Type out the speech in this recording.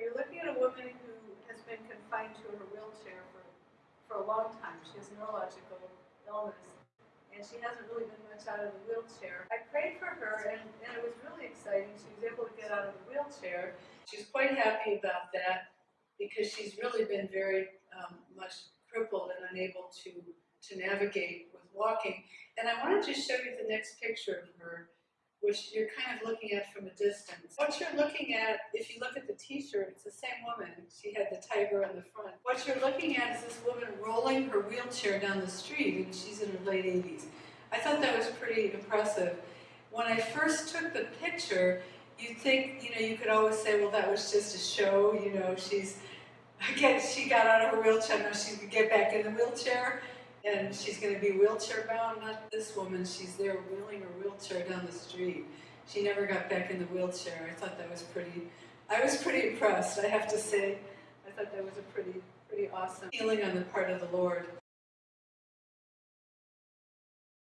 you're looking at a woman who has been confined to her wheelchair for, for a long time. She has neurological illness, and she hasn't really been much out of the wheelchair. I prayed for her, and, and it was really exciting. She was able to get out of the wheelchair. She's quite happy about that because she's really been very um, much crippled and unable to, to navigate with walking. And I wanted to show you the next picture of her which you're kind of looking at from a distance. What you're looking at, if you look at the t-shirt, it's the same woman. She had the tiger on the front. What you're looking at is this woman rolling her wheelchair down the street, and she's in her late 80s. I thought that was pretty impressive. When I first took the picture, you'd think, you know, you could always say, well, that was just a show, you know, she's, again, she got out of her wheelchair, now she could get back in the wheelchair and she's going to be wheelchair bound. Not this woman, she's there wheeling her wheelchair down the street. She never got back in the wheelchair. I thought that was pretty, I was pretty impressed, I have to say. I thought that was a pretty, pretty awesome healing on the part of the Lord.